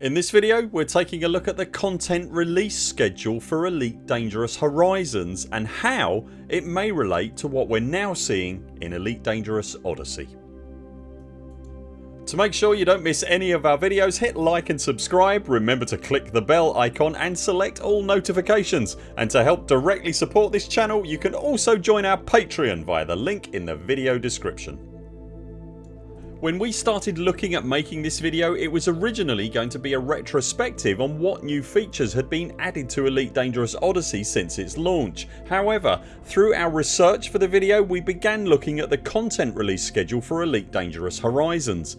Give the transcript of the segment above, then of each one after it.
In this video we're taking a look at the content release schedule for Elite Dangerous Horizons and how it may relate to what we're now seeing in Elite Dangerous Odyssey. To make sure you don't miss any of our videos hit like and subscribe, remember to click the bell icon and select all notifications and to help directly support this channel you can also join our Patreon via the link in the video description. When we started looking at making this video it was originally going to be a retrospective on what new features had been added to Elite Dangerous Odyssey since its launch. However through our research for the video we began looking at the content release schedule for Elite Dangerous Horizons.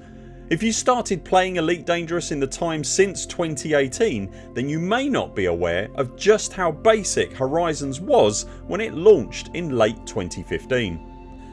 If you started playing Elite Dangerous in the time since 2018 then you may not be aware of just how basic Horizons was when it launched in late 2015.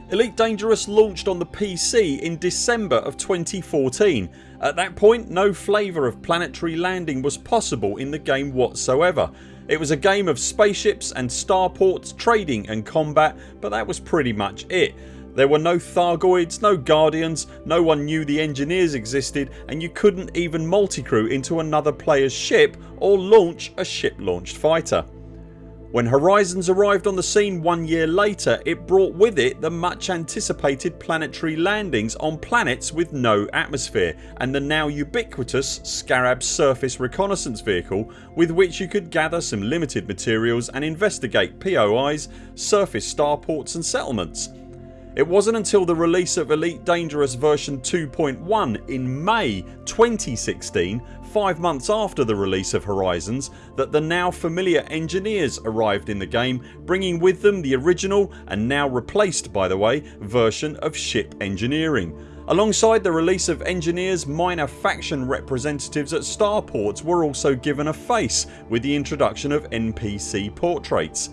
Elite Dangerous launched on the PC in December of 2014. At that point no flavour of planetary landing was possible in the game whatsoever. It was a game of spaceships and starports, trading and combat but that was pretty much it. There were no Thargoids, no Guardians, no one knew the engineers existed and you couldn't even multicrew into another players ship or launch a ship launched fighter. When Horizons arrived on the scene one year later it brought with it the much anticipated planetary landings on planets with no atmosphere and the now ubiquitous Scarab surface reconnaissance vehicle with which you could gather some limited materials and investigate POIs, surface starports and settlements. It wasn't until the release of Elite Dangerous version 2.1 in May 2016 5 months after the release of Horizons that the now familiar engineers arrived in the game bringing with them the original and now replaced by the way version of ship engineering. Alongside the release of engineers minor faction representatives at starports were also given a face with the introduction of NPC portraits.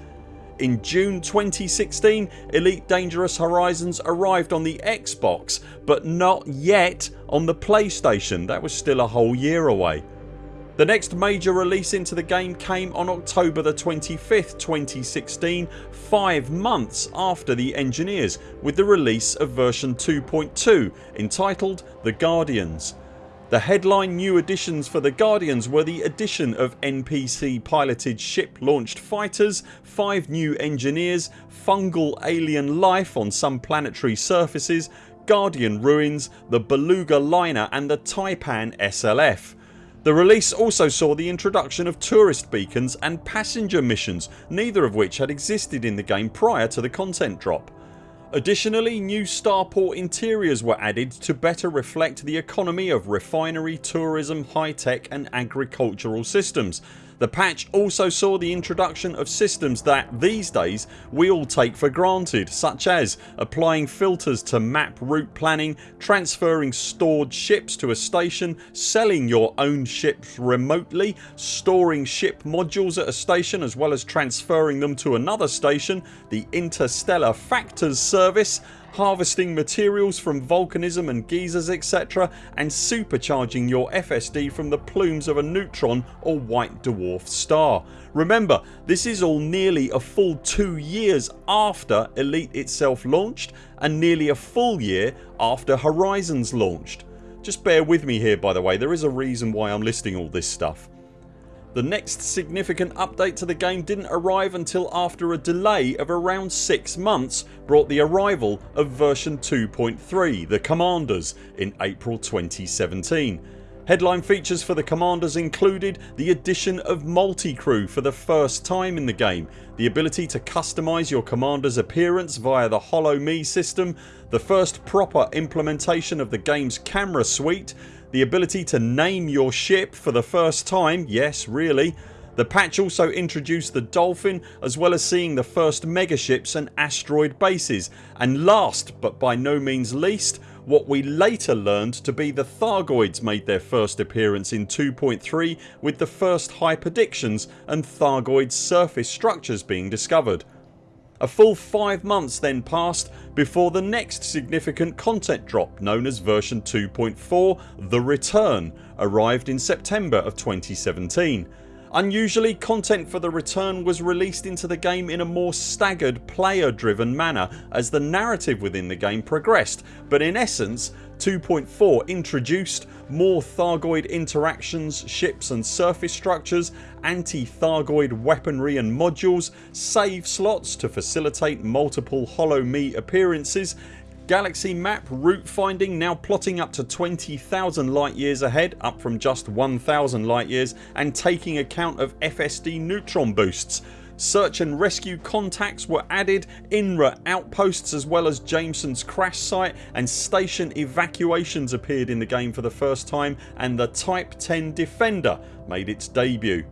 In June 2016 Elite Dangerous Horizons arrived on the Xbox but not yet on the PlayStation. That was still a whole year away. The next major release into the game came on October the 25th 2016 5 months after the engineers with the release of version 2.2 entitled The Guardians. The headline new additions for the Guardians were the addition of NPC piloted ship launched fighters, 5 new engineers, fungal alien life on some planetary surfaces, Guardian ruins, the Beluga liner and the Taipan SLF. The release also saw the introduction of tourist beacons and passenger missions neither of which had existed in the game prior to the content drop. Additionally new starport interiors were added to better reflect the economy of refinery, tourism, high tech and agricultural systems. The patch also saw the introduction of systems that these days we all take for granted such as applying filters to map route planning, transferring stored ships to a station, selling your own ships remotely, storing ship modules at a station as well as transferring them to another station, the Interstellar Factors service harvesting materials from volcanism and geysers etc and supercharging your FSD from the plumes of a neutron or white dwarf star. Remember this is all nearly a full 2 years after Elite itself launched and nearly a full year after Horizons launched. Just bear with me here by the way there is a reason why I'm listing all this stuff. The next significant update to the game didn't arrive until after a delay of around 6 months brought the arrival of version 2.3 The Commanders in April 2017. Headline features for the Commanders included the addition of multi-crew for the first time in the game, the ability to customise your Commander's appearance via the Holo-Me system, the first proper implementation of the games camera suite the ability to name your ship for the first time. ...yes really. The patch also introduced the Dolphin as well as seeing the first megaships and asteroid bases. And last but by no means least what we later learned to be the Thargoids made their first appearance in 2.3 with the first hyperdictions and Thargoid surface structures being discovered. A full 5 months then passed before the next significant content drop known as version 2.4 The Return arrived in September of 2017. Unusually content for the return was released into the game in a more staggered player driven manner as the narrative within the game progressed but in essence 2.4 introduced more Thargoid interactions, ships and surface structures, anti-Thargoid weaponry and modules, save slots to facilitate multiple Holo-Me appearances Galaxy map route finding now plotting up to 20,000 light years ahead up from just 1000 light years and taking account of FSD neutron boosts. Search and rescue contacts were added, INRA outposts as well as Jameson's crash site and station evacuations appeared in the game for the first time and the Type 10 Defender made its debut.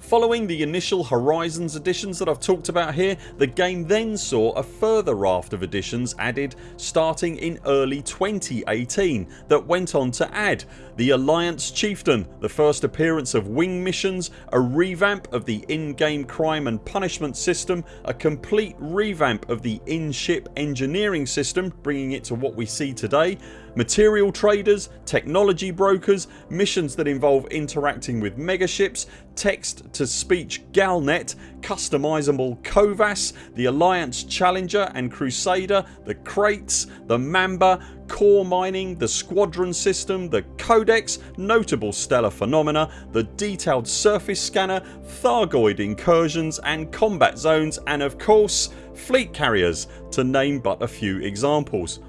Following the initial Horizons additions that I've talked about here the game then saw a further raft of additions added starting in early 2018 that went on to add the Alliance Chieftain, the first appearance of wing missions, a revamp of the in-game crime and punishment system, a complete revamp of the in-ship engineering system bringing it to what we see today, material traders, technology brokers, missions that involve interacting with megaships, text to speech Galnet, customisable COVAS, the Alliance Challenger and Crusader, the Kraits, the Mamba, core mining, the squadron system, the codex, notable stellar phenomena, the detailed surface scanner, Thargoid incursions and combat zones and of course fleet carriers to name but a few examples.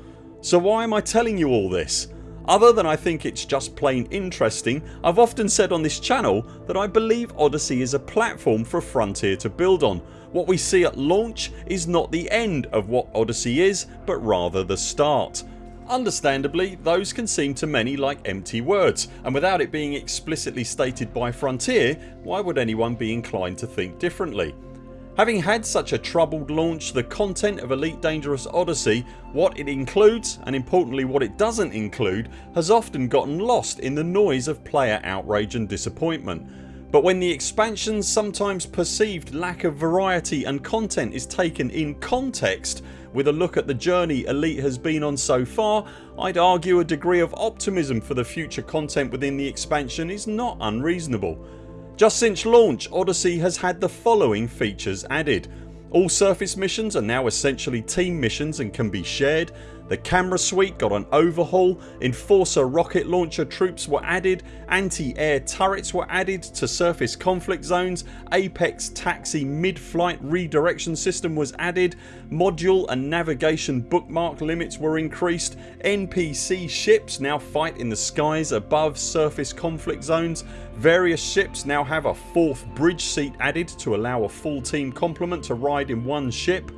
So why am I telling you all this? Other than I think it's just plain interesting I've often said on this channel that I believe Odyssey is a platform for Frontier to build on. What we see at launch is not the end of what Odyssey is but rather the start. Understandably those can seem to many like empty words and without it being explicitly stated by Frontier why would anyone be inclined to think differently? Having had such a troubled launch the content of Elite Dangerous Odyssey, what it includes and importantly what it doesn't include has often gotten lost in the noise of player outrage and disappointment. But when the expansion's sometimes perceived lack of variety and content is taken in context with a look at the journey Elite has been on so far I'd argue a degree of optimism for the future content within the expansion is not unreasonable. Just since launch Odyssey has had the following features added. All surface missions are now essentially team missions and can be shared. The camera suite got an overhaul, Enforcer rocket launcher troops were added, anti-air turrets were added to surface conflict zones, Apex taxi mid-flight redirection system was added, module and navigation bookmark limits were increased, NPC ships now fight in the skies above surface conflict zones, various ships now have a fourth bridge seat added to allow a full team complement to ride in one ship,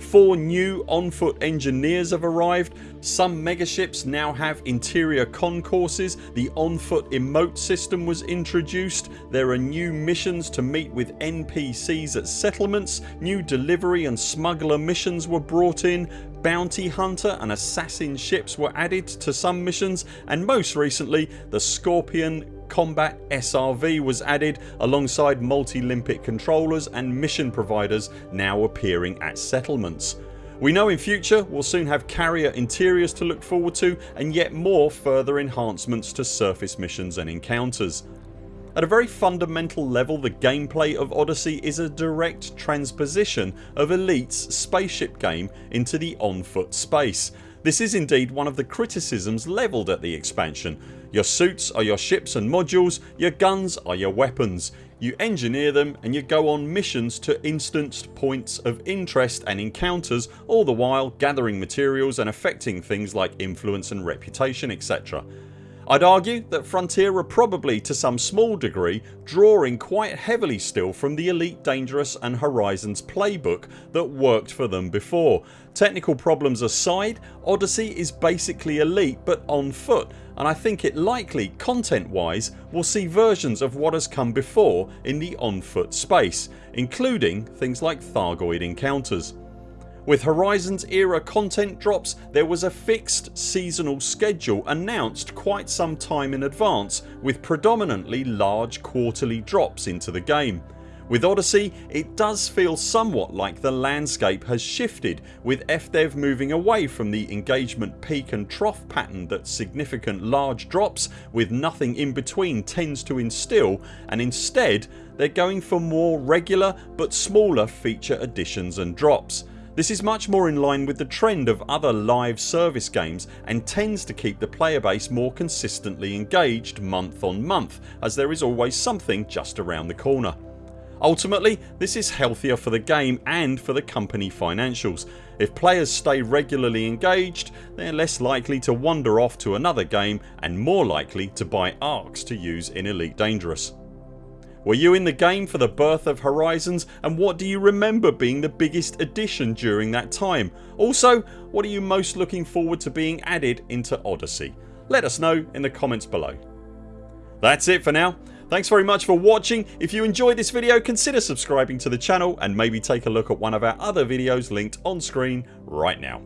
Four new on foot engineers have arrived. Some megaships now have interior concourses. The on foot emote system was introduced. There are new missions to meet with NPCs at settlements. New delivery and smuggler missions were brought in. Bounty hunter and assassin ships were added to some missions and most recently the Scorpion Combat SRV was added alongside multi-limpet controllers and mission providers now appearing at settlements. We know in future we'll soon have carrier interiors to look forward to and yet more further enhancements to surface missions and encounters. At a very fundamental level the gameplay of Odyssey is a direct transposition of Elite's spaceship game into the on foot space. This is indeed one of the criticisms levelled at the expansion your suits are your ships and modules, your guns are your weapons. You engineer them and you go on missions to instanced points of interest and encounters all the while gathering materials and affecting things like influence and reputation etc. I'd argue that Frontier are probably to some small degree drawing quite heavily still from the Elite Dangerous and Horizons playbook that worked for them before. Technical problems aside Odyssey is basically Elite but on foot and I think it likely content wise will see versions of what has come before in the on foot space including things like Thargoid encounters. With Horizons era content drops there was a fixed seasonal schedule announced quite some time in advance with predominantly large quarterly drops into the game. With Odyssey it does feel somewhat like the landscape has shifted with FDev moving away from the engagement peak and trough pattern that significant large drops with nothing in between tends to instill and instead they're going for more regular but smaller feature additions and drops. This is much more in line with the trend of other live service games and tends to keep the player base more consistently engaged month on month as there is always something just around the corner. Ultimately this is healthier for the game and for the company financials. If players stay regularly engaged they're less likely to wander off to another game and more likely to buy ARX to use in Elite Dangerous. Were you in the game for the birth of Horizons and what do you remember being the biggest addition during that time? Also what are you most looking forward to being added into Odyssey? Let us know in the comments below. That's it for now. Thanks very much for watching. If you enjoyed this video consider subscribing to the channel and maybe take a look at one of our other videos linked on screen right now.